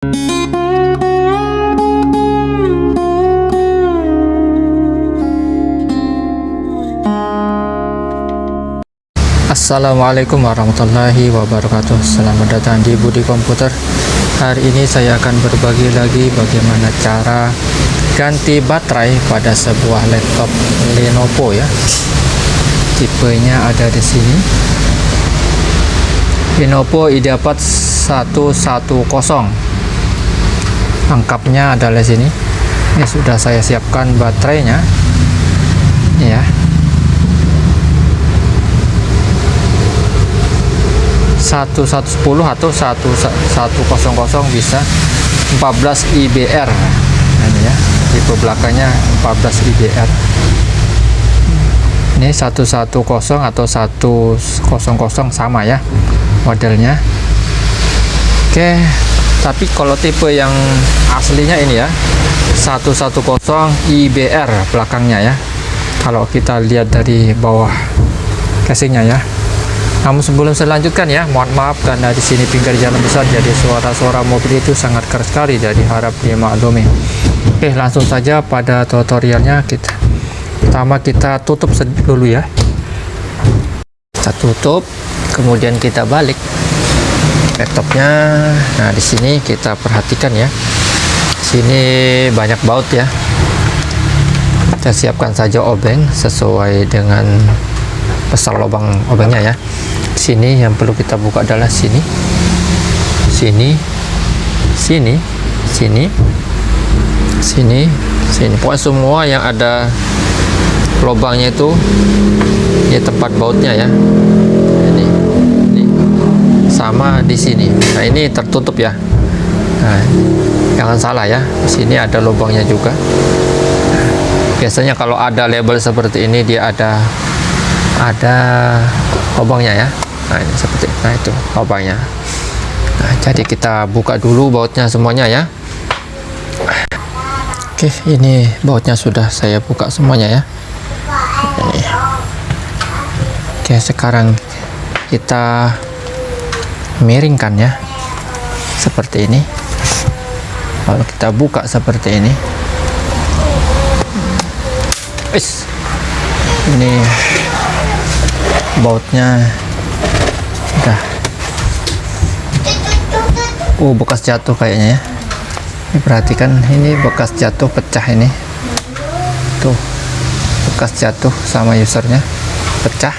Assalamualaikum warahmatullahi wabarakatuh. Selamat datang di Budi Komputer. Hari ini saya akan berbagi lagi bagaimana cara ganti baterai pada sebuah laptop Lenovo ya. Tipenya ada di sini. Lenovo IdeaPad 110 Lengkapnya adalah sini. Ini sudah saya siapkan baterainya. Ya 1110 atau 1100 bisa 14 IBR ini ya tipe belakangnya 14 IBR ini 110 atau 100 sama ya modelnya. Oke tapi kalau tipe yang aslinya ini ya 110 IBR belakangnya ya kalau kita lihat dari bawah casingnya ya namun sebelum saya lanjutkan ya, mohon maaf karena di sini pinggir jalan besar jadi suara-suara mobil itu sangat keras sekali jadi harap dimaklumi. Oke, langsung saja pada tutorialnya kita. Pertama kita tutup dulu ya. Kita tutup, kemudian kita balik laptopnya. Nah, di sini kita perhatikan ya. Sini banyak baut ya. Kita siapkan saja obeng sesuai dengan besar lubang obengnya ya. Sini yang perlu kita buka adalah sini. Sini. Sini. Sini. Sini. Sini. Pokoknya semua yang ada lubangnya itu ini tempat bautnya ya sama di sini. Nah ini tertutup ya. Nah, jangan salah ya sini ada lubangnya juga. Biasanya kalau ada label seperti ini dia ada ada lubangnya ya. Nah ini seperti nah itu lubangnya. Nah jadi kita buka dulu bautnya semuanya ya. Oke ini bautnya sudah saya buka semuanya ya. Oke sekarang kita miringkan ya? Seperti ini. Lalu kita buka seperti ini. Is. ini bautnya udah. Oh bekas jatuh kayaknya ya. Ini perhatikan ini bekas jatuh pecah ini. Tuh bekas jatuh sama usernya pecah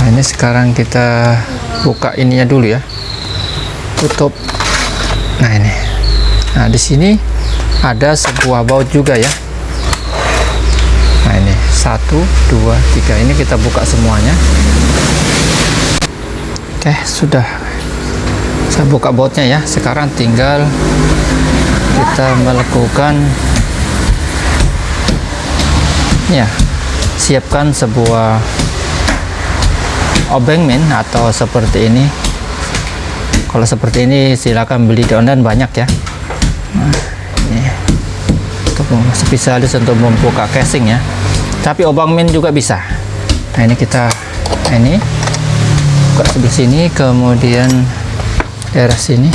nah ini sekarang kita buka ininya dulu ya. Tutup. Nah ini. Nah di sini ada sebuah baut juga ya. Nah ini. Satu dua tiga. Ini kita buka semuanya. Oke sudah. Saya buka bautnya ya. Sekarang tinggal kita melakukan ya siapkan sebuah obeng min atau seperti ini. Kalau seperti ini silakan beli di online banyak ya. Nah, ini. Untuk spesialis untuk membuka casing ya. Tapi obang min juga bisa. Nah ini kita nah ini. Buka sebelah sini kemudian daerah sini.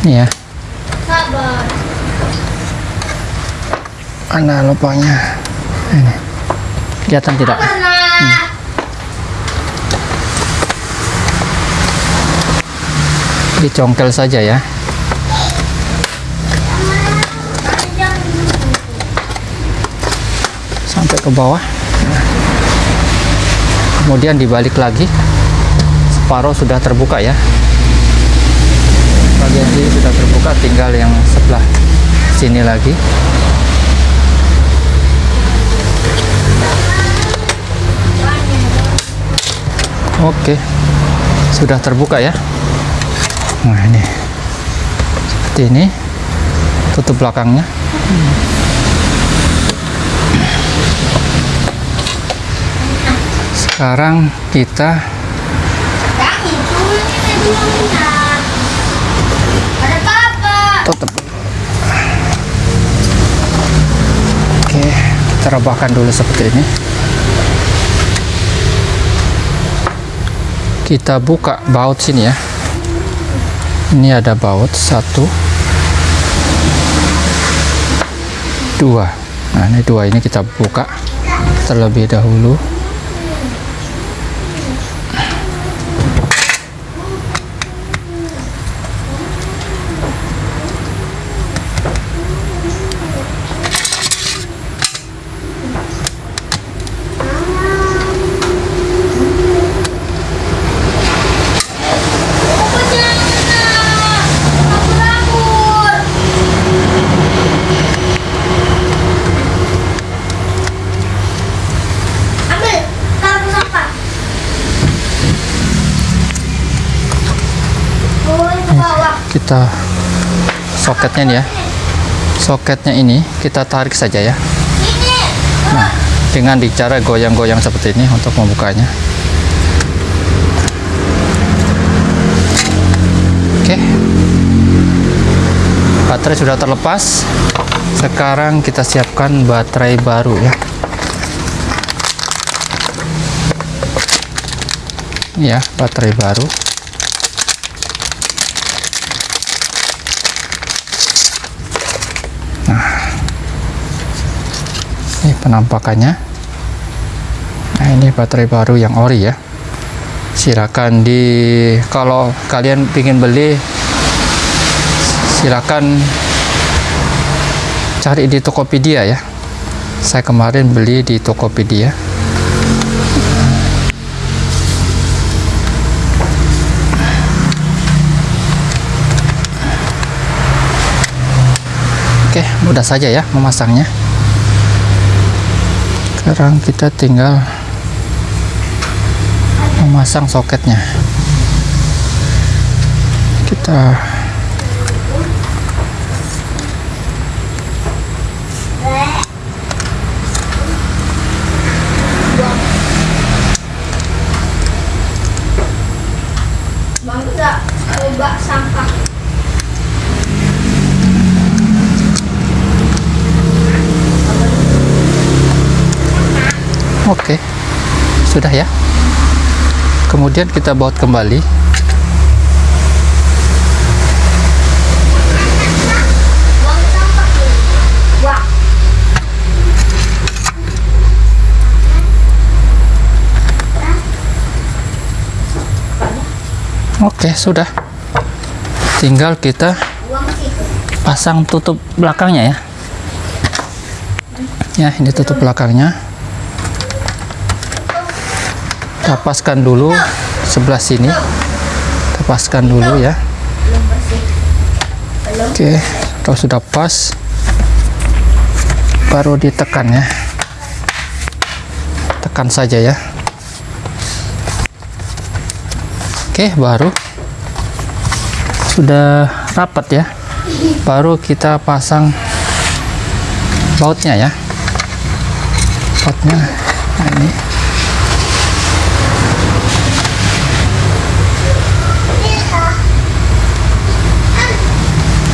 Ini ya mana lubangnya? Ini. Kelihatan tidak? Hmm. dicongkel saja ya. Sampai ke bawah. Kemudian dibalik lagi. Separuh sudah terbuka ya. Bagian sini sudah terbuka tinggal yang sebelah sini lagi oke. Sudah terbuka ya? Nah ini. Seperti ini. Tutup belakangnya. Sekarang kita tutup. Oke kita rebahkan dulu seperti ini kita buka baut sini ya. Ini ada baut satu. Dua. Nah ini dua ini kita buka terlebih dahulu kita soketnya nih ya soketnya ini kita tarik saja ya. Nah, dengan bicara goyang-goyang seperti ini untuk membukanya. Oke. Baterai sudah terlepas. Sekarang kita siapkan baterai baru ya. Ya, baterai baru. Ini penampakannya. Nah ini baterai baru yang ori ya. Silakan di kalau kalian ingin beli silakan cari di Tokopedia ya. Saya kemarin beli di Tokopedia. Oke, mudah saja ya memasangnya sekarang kita tinggal memasang soketnya kita coba sampah. Oke. Sudah ya. Kemudian kita baut kembali. Oke sudah. Tinggal kita pasang tutup belakangnya ya. Ya ini tutup belakangnya kita paskan dulu sebelah sini. Kita paskan dulu ya. Oke kalau sudah pas baru ditekan ya. Tekan saja ya. Oke baru sudah rapat ya. Baru kita pasang bautnya ya. Bautnya nah ini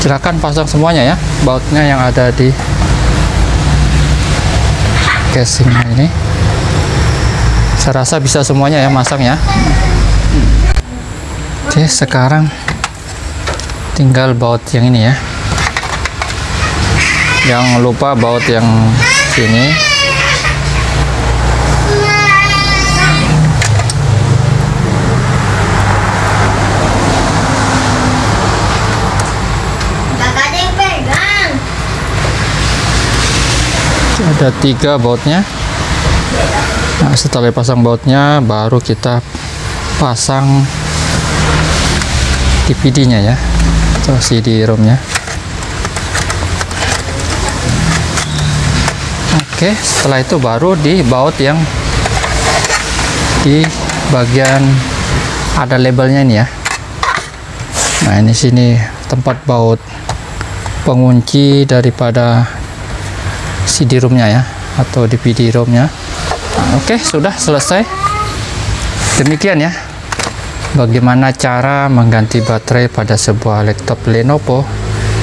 silakan pasang semuanya ya bautnya yang ada di casing ini. Saya rasa bisa semuanya ya masang ya. Oke sekarang tinggal baut yang ini ya. Jangan lupa baut yang sini Kakak ada yang pegang. Ada tiga bautnya. Nah setelah pasang bautnya baru kita pasang DVD nya ya. Atau CD ROM nya oke setelah itu baru di baut yang di bagian ada labelnya ini ya. Nah ini sini tempat baut pengunci daripada CD ROM-nya ya atau DVD ROM-nya. Nah, Oke, sudah selesai. Demikian ya. Bagaimana cara mengganti baterai pada sebuah laptop Lenovo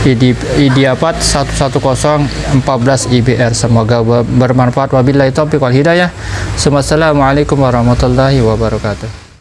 ID IdeaPad 110 14 IBR. Semoga ber- bermanfaat. Wabillahi taufiq wal hidayah. Assalamualaikum warahmatullahi wabarakatuh.